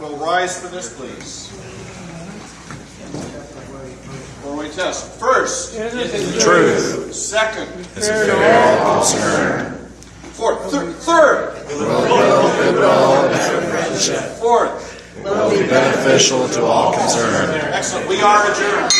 will rise for this, please. Four-way test. First, Truth. second, Is a fair concern. fourth, thir- third, fourth. Will be beneficial to all concerned. Excellent. We are adjourned.